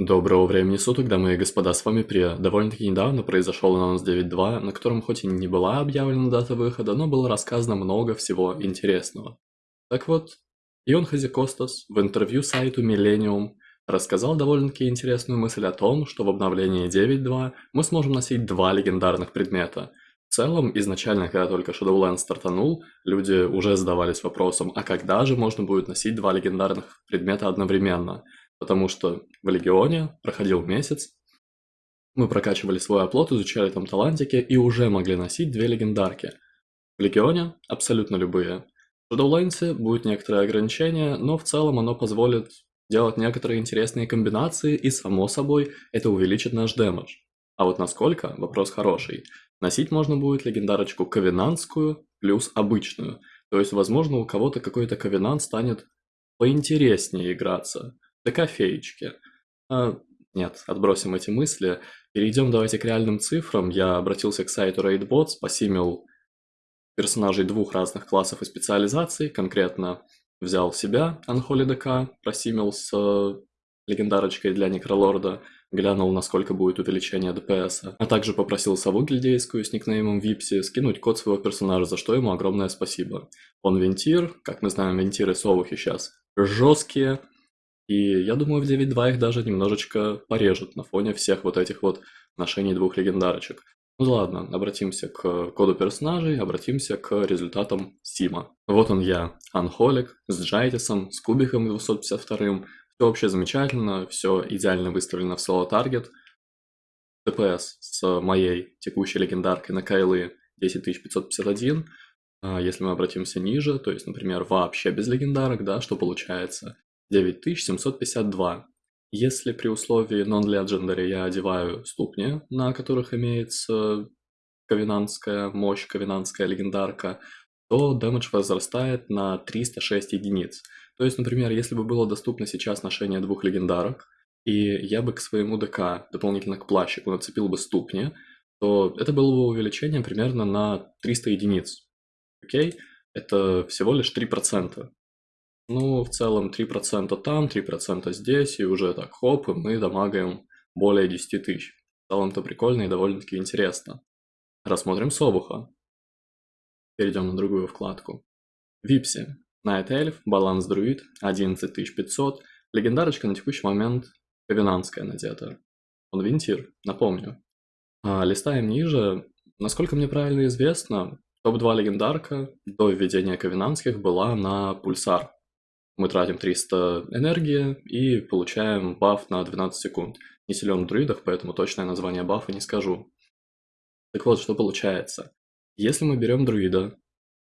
Доброго времени суток, дамы и господа, с вами Прия. Довольно-таки недавно произошел анонс 9.2, на котором хоть и не была объявлена дата выхода, но было рассказано много всего интересного. Так вот, Ион Хазикостас в интервью сайту Millennium рассказал довольно-таки интересную мысль о том, что в обновлении 9.2 мы сможем носить два легендарных предмета. В целом, изначально, когда только Shadowlands стартанул, люди уже задавались вопросом, а когда же можно будет носить два легендарных предмета одновременно – потому что в Легионе проходил месяц, мы прокачивали свой оплот, изучали там талантики и уже могли носить две легендарки. В Легионе абсолютно любые. В Shadowlands будет некоторые ограничения, но в целом оно позволит делать некоторые интересные комбинации и, само собой, это увеличит наш дэмэдж. А вот насколько – вопрос хороший. Носить можно будет легендарочку ковенантскую плюс обычную. То есть, возможно, у кого-то какой-то ковенант станет поинтереснее играться до кофеечки. А, нет, отбросим эти мысли. Перейдем давайте к реальным цифрам. Я обратился к сайту RaidBots, посимил персонажей двух разных классов и специализаций. Конкретно взял себя, Unholy DK, просимил с э, легендарочкой для Некролорда, глянул, насколько будет увеличение ДПС, а также попросил сову гильдейскую с никнеймом Випси скинуть код своего персонажа, за что ему огромное спасибо. Он вентир, как мы знаем, вентиры совухи сейчас жесткие, и я думаю, в 9.2 их даже немножечко порежут на фоне всех вот этих вот ношений двух легендарочек. Ну ладно, обратимся к коду персонажей, обратимся к результатам Сима. Вот он я, Анхолик, с Джайтисом, с кубиком 252 Все вообще замечательно, все идеально выставлено в соло таргет. ДПС с моей текущей легендаркой на Кайлы 10551. А если мы обратимся ниже, то есть, например, вообще без легендарок, да, что получается? 9752. Если при условии non-legendary я одеваю ступни, на которых имеется ковенантская мощь, ковенантская легендарка, то дэмэдж возрастает на 306 единиц. То есть, например, если бы было доступно сейчас ношение двух легендарок, и я бы к своему ДК, дополнительно к плащику, нацепил бы ступни, то это было бы увеличение примерно на 300 единиц. Окей? Это всего лишь 3%. Ну, в целом 3% там, 3% здесь, и уже так хоп, и мы дамагаем более 10 тысяч. В целом-то прикольно и довольно-таки интересно. Рассмотрим Собуха. Перейдем на другую вкладку. Випси. Night Elf, баланс друид, 11500. Легендарочка на текущий момент ковенантская надета. Он винтир, напомню. А, листаем ниже. Насколько мне правильно известно, топ-2 легендарка до введения ковенантских была на пульсар. Мы тратим 300 энергии и получаем баф на 12 секунд. Не силен в друидах, поэтому точное название бафа не скажу. Так вот, что получается. Если мы берем друида,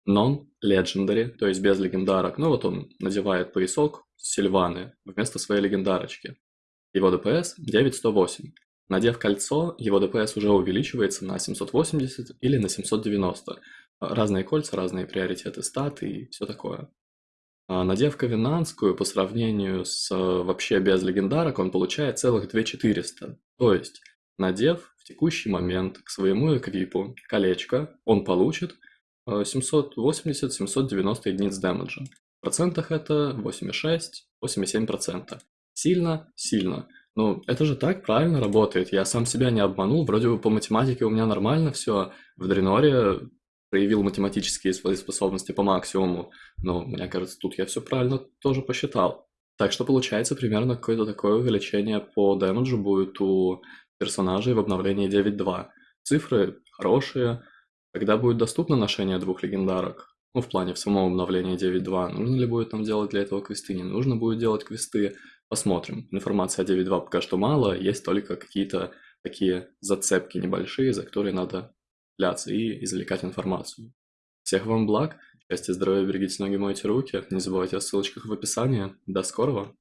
non-legendary, то есть без легендарок, ну вот он надевает поясок Сильваны вместо своей легендарочки. Его ДПС 9108. Надев кольцо, его ДПС уже увеличивается на 780 или на 790. Разные кольца, разные приоритеты статы и все такое. А, надев ковенантскую по сравнению с э, вообще без легендарок, он получает целых 2400. То есть, надев в текущий момент к своему эквипу колечко, он получит 780-790 э, единиц дэмэджа. В процентах это 8,6-8,7%. Сильно? Сильно. Ну, это же так правильно работает. Я сам себя не обманул. Вроде бы по математике у меня нормально все. В Дреноре проявил математические свои способности по максимуму, но мне кажется, тут я все правильно тоже посчитал. Так что получается примерно какое-то такое увеличение по дэмэджу будет у персонажей в обновлении 9.2. Цифры хорошие. Когда будет доступно ношение двух легендарок? Ну, в плане в самом обновлении 9.2. Нужно ли будет там делать для этого квесты? Не нужно будет делать квесты? Посмотрим. Информации о 9.2 пока что мало, есть только какие-то такие зацепки небольшие, за которые надо цепляться и извлекать информацию. Всех вам благ, счастья, здоровья, берегите ноги, мойте руки, не забывайте о ссылочках в описании. До скорого!